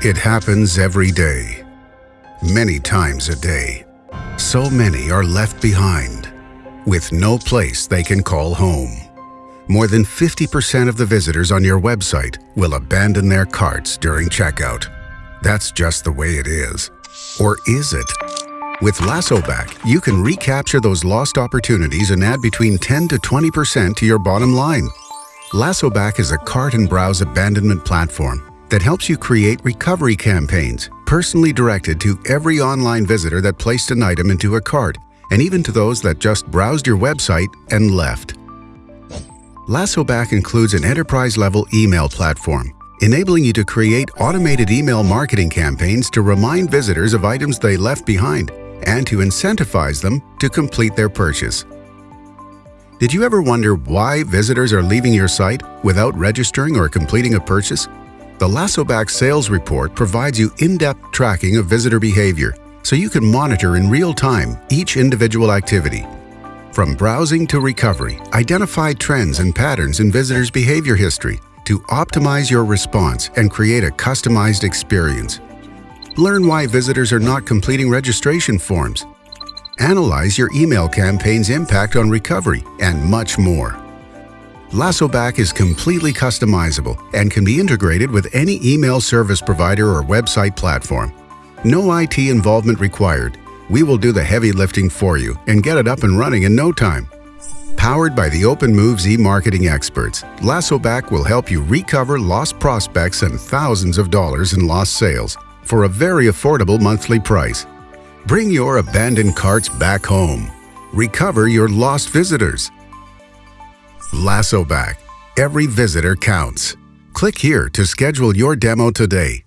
It happens every day, many times a day. So many are left behind, with no place they can call home. More than 50% of the visitors on your website will abandon their carts during checkout. That's just the way it is. Or is it? With LassoBack, you can recapture those lost opportunities and add between 10 to 20% to your bottom line. LassoBack is a cart and browse abandonment platform that helps you create recovery campaigns personally directed to every online visitor that placed an item into a cart and even to those that just browsed your website and left. LassoBack includes an enterprise-level email platform, enabling you to create automated email marketing campaigns to remind visitors of items they left behind and to incentivize them to complete their purchase. Did you ever wonder why visitors are leaving your site without registering or completing a purchase? The LassoBack Sales Report provides you in-depth tracking of visitor behavior so you can monitor in real time each individual activity. From browsing to recovery, identify trends and patterns in visitors' behavior history to optimize your response and create a customized experience. Learn why visitors are not completing registration forms. Analyze your email campaign's impact on recovery and much more. LassoBack is completely customizable and can be integrated with any email service provider or website platform. No IT involvement required. We will do the heavy lifting for you and get it up and running in no time. Powered by the OpenMoves e-marketing experts, LassoBack will help you recover lost prospects and thousands of dollars in lost sales for a very affordable monthly price. Bring your abandoned carts back home. Recover your lost visitors. LassoBack. Every visitor counts. Click here to schedule your demo today.